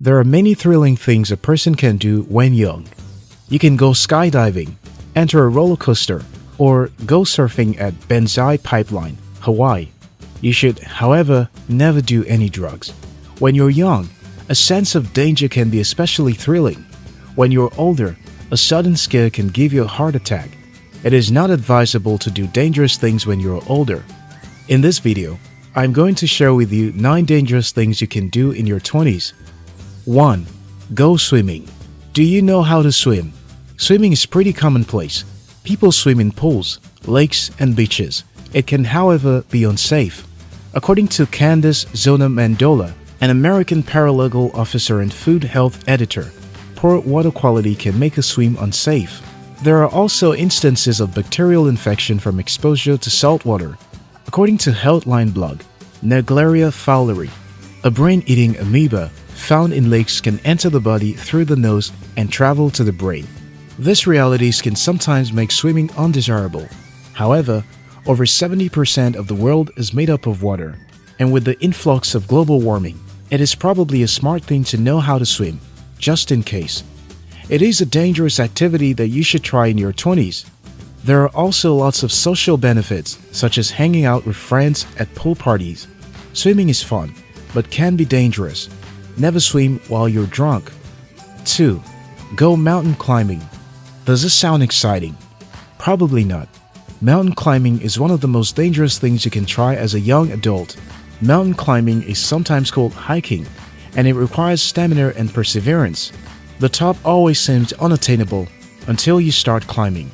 There are many thrilling things a person can do when young. You can go skydiving, enter a roller coaster, or go surfing at Banzai Pipeline, Hawaii. You should, however, never do any drugs. When you're young, a sense of danger can be especially thrilling. When you're older, a sudden scare can give you a heart attack. It is not advisable to do dangerous things when you're older. In this video, I'm going to share with you 9 dangerous things you can do in your 20s. 1. Go swimming. Do you know how to swim? Swimming is pretty commonplace. People swim in pools, lakes, and beaches. It can, however, be unsafe. According to Candace Zona Mandola, an American paralegal officer and food health editor, poor water quality can make a swim unsafe. There are also instances of bacterial infection from exposure to salt water. According to Healthline blog, Naegleria fowleri, a brain-eating amoeba found in lakes can enter the body through the nose and travel to the brain. These realities can sometimes make swimming undesirable. However, over 70% of the world is made up of water, and with the influx of global warming, it is probably a smart thing to know how to swim, just in case. It is a dangerous activity that you should try in your 20s. There are also lots of social benefits, such as hanging out with friends at pool parties. Swimming is fun, but can be dangerous. Never swim while you're drunk. 2. Go mountain climbing. Does this sound exciting? Probably not. Mountain climbing is one of the most dangerous things you can try as a young adult. Mountain climbing is sometimes called hiking, and it requires stamina and perseverance. The top always seems unattainable until you start climbing.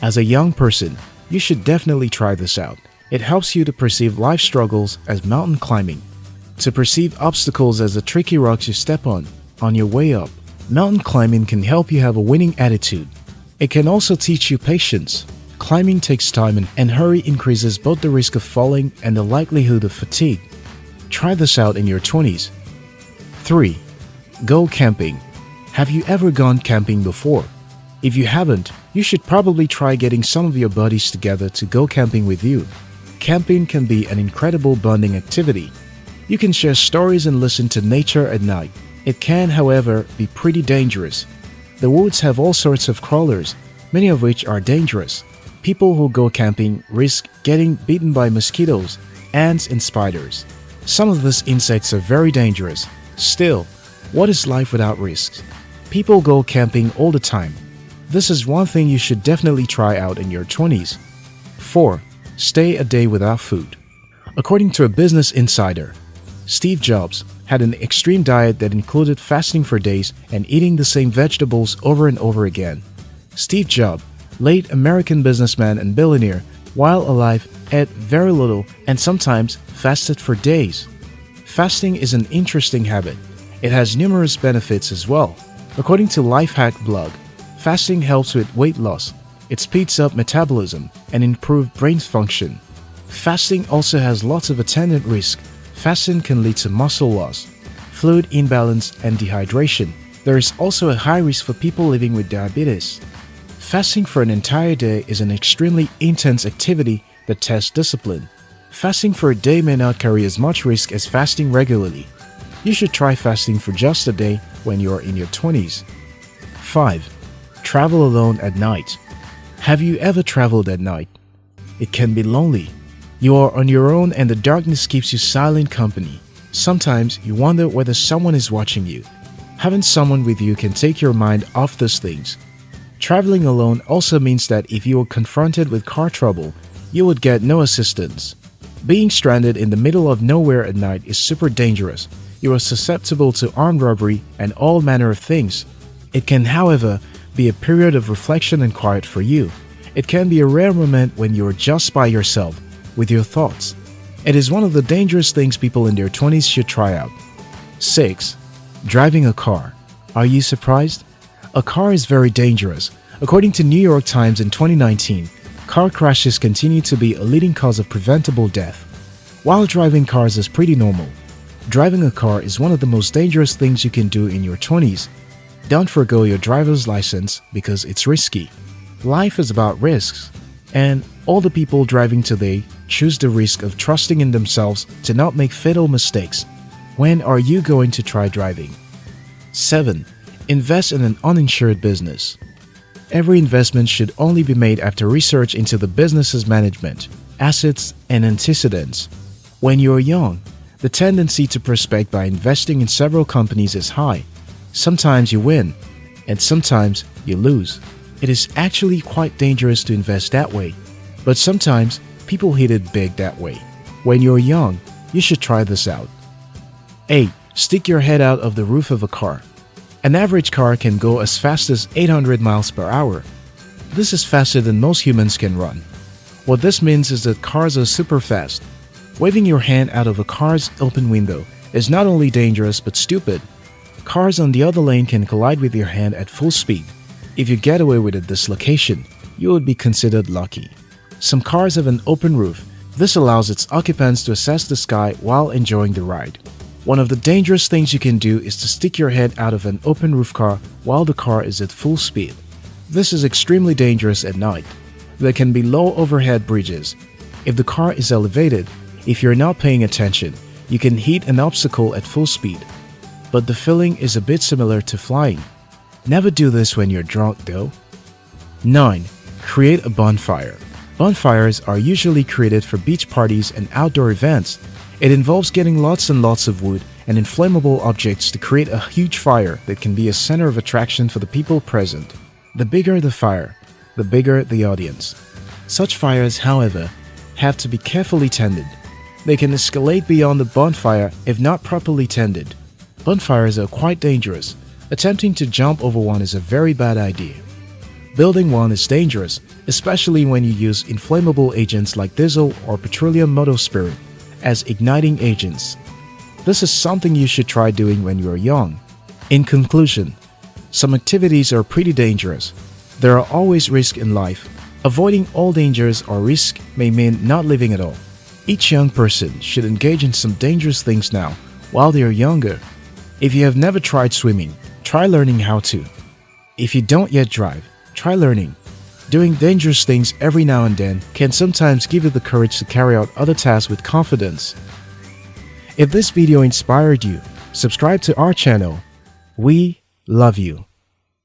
As a young person, you should definitely try this out. It helps you to perceive life struggles as mountain climbing, to perceive obstacles as the tricky rocks you step on on your way up. Mountain climbing can help you have a winning attitude. It can also teach you patience, Climbing takes time and, hurry increases both the risk of falling and the likelihood of fatigue. Try this out in your 20s. 3. Go camping. Have you ever gone camping before? If you haven't, you should probably try getting some of your buddies together to go camping with you. Camping can be an incredible bonding activity. You can share stories and listen to nature at night. It can, however, be pretty dangerous. The woods have all sorts of crawlers, many of which are dangerous. People who go camping risk getting bitten by mosquitoes, ants, and spiders. Some of these insects are very dangerous. Still, what is life without risks? People go camping all the time. This is one thing you should definitely try out in your 20s. 4. Stay a day without food. According to a Business Insider, Steve Jobs had an extreme diet that included fasting for days and eating the same vegetables over and over again. Steve Jobs late American businessman and billionaire, while alive, ate very little and sometimes fasted for days. Fasting is an interesting habit. It has numerous benefits as well. According to Lifehack blog, fasting helps with weight loss. It speeds up metabolism and improves brain function. Fasting also has lots of attendant risk. Fasting can lead to muscle loss, fluid imbalance, and dehydration. There is also a high risk for people living with diabetes. Fasting for an entire day is an extremely intense activity that tests discipline. Fasting for a day may not carry as much risk as fasting regularly. You should try fasting for just a day when you are in your 20s. 5. Travel alone at night. Have you ever traveled at night? It can be lonely. You are on your own and the darkness keeps you silent company. Sometimes you wonder whether someone is watching you. Having someone with you can take your mind off those things Traveling alone also means that if you were confronted with car trouble, you would get no assistance. Being stranded in the middle of nowhere at night is super dangerous. You are susceptible to armed robbery and all manner of things. It can, however, be a period of reflection and quiet for you. It can be a rare moment when you are just by yourself, with your thoughts. It is one of the dangerous things people in their 20s should try out. 6. Driving a car. Are you surprised? A car is very dangerous. According to New York Times in 2019, car crashes continue to be a leading cause of preventable death. While driving cars is pretty normal, driving a car is one of the most dangerous things you can do in your 20s. Don't forego your driver's license because it's risky. Life is about risks, and all the people driving today choose the risk of trusting in themselves to not make fatal mistakes. When are you going to try driving? 7. Invest in an uninsured business. Every investment should only be made after research into the business's management, assets, and antecedents. When you're young, the tendency to prospect by investing in several companies is high. Sometimes you win, and sometimes you lose. It is actually quite dangerous to invest that way, but sometimes people hit it big that way. When you're young, you should try this out. 8. Stick your head out of the roof of a car. An average car can go as fast as 800 miles per hour. This is faster than most humans can run. What this means is that cars are super fast. Waving your hand out of a car's open window is not only dangerous but stupid. Cars on the other lane can collide with your hand at full speed. If you get away with a dislocation, you would be considered lucky. Some cars have an open roof. This allows its occupants to assess the sky while enjoying the ride. One of the dangerous things you can do is to stick your head out of an open roof car while the car is at full speed. This is extremely dangerous at night. There can be low overhead bridges. If the car is elevated, if you're not paying attention, you can hit an obstacle at full speed. But the feeling is a bit similar to flying. Never do this when you're drunk though. 9. Create a bonfire. Bonfires are usually created for beach parties and outdoor events it involves getting lots and lots of wood and inflammable objects to create a huge fire that can be a center of attraction for the people present. The bigger the fire, the bigger the audience. Such fires, however, have to be carefully tended. They can escalate beyond the bonfire if not properly tended. Bonfires are quite dangerous. Attempting to jump over one is a very bad idea. Building one is dangerous, especially when you use inflammable agents like diesel or petroleum motor spirit as igniting agents. This is something you should try doing when you are young. In conclusion, some activities are pretty dangerous. There are always risks in life. Avoiding all dangers or risk may mean not living at all. Each young person should engage in some dangerous things now while they are younger. If you have never tried swimming, try learning how to. If you don't yet drive, try learning. Doing dangerous things every now and then can sometimes give you the courage to carry out other tasks with confidence. If this video inspired you, subscribe to our channel. We love you.